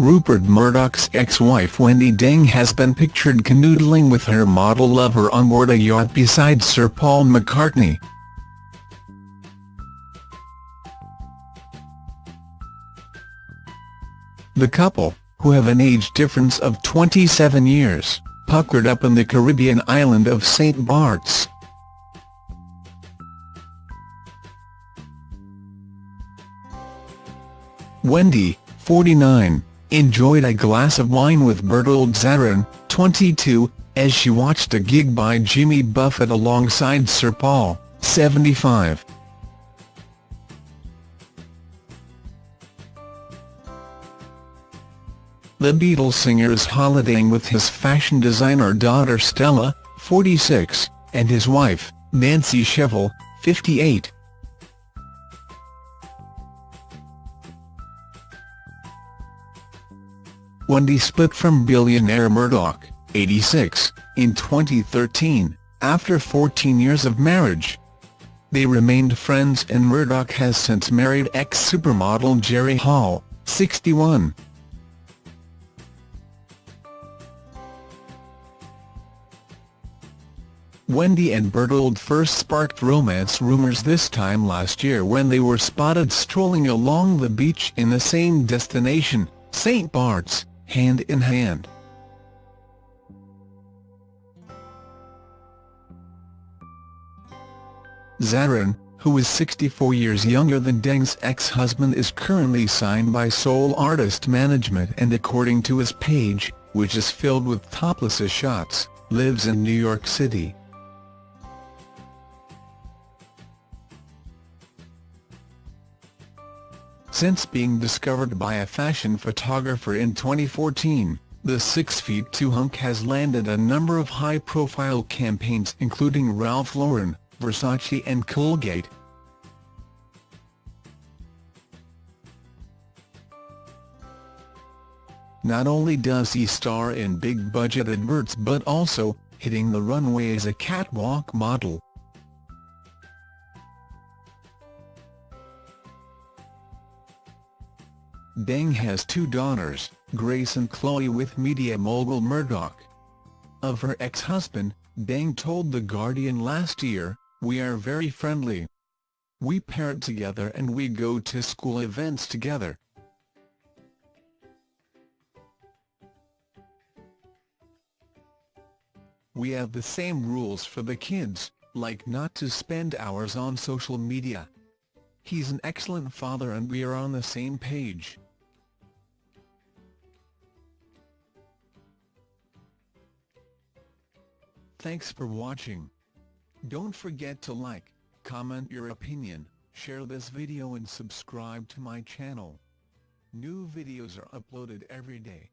Rupert Murdoch's ex-wife Wendi Deng has been pictured canoodling with her model lover on board a yacht beside Sir Paul McCartney. The couple, who have an age difference of 27 years, puckered up in the Caribbean island of St. Bart's. Wendi, 49, enjoyed a glass of wine with Bertold Zahoran, 22, as she watched a gig by Jimmy Buffett alongside Sir Paul, 75. The Beatles singer is holidaying with his fashion designer daughter Stella, 46, and his wife, Nancy Shevell, 58. Wendi split from billionaire Murdoch, 86, in 2013, after 14 years of marriage. They remained friends and Murdoch has since married ex-supermodel Jerry Hall, 61. Wendi and Bertold first sparked romance rumours this time last year when they were spotted strolling along the beach in the same destination, St. Bart's, hand in hand. Zahoran, who is 64 years younger than Deng's ex-husband is currently signed by Soul Artist Management and according to his page, which is filled with topless shots, lives in New York City. Since being discovered by a fashion photographer in 2014, the 6'2 hunk has landed a number of high-profile campaigns including Ralph Lauren, Versace and Colgate. Not only does he star in big-budget adverts but also, hitting the runway as a catwalk model. Deng has two daughters, Grace and Chloe with media mogul Murdoch. Of her ex-husband, Deng told The Guardian last year, We are very friendly. We parent together and we go to school events together. We have the same rules for the kids, like not to spend hours on social media. He's an excellent father and we are on the same page. Thanks for watching. Don't forget to like, comment your opinion, share this video and subscribe to my channel. New videos are uploaded every day.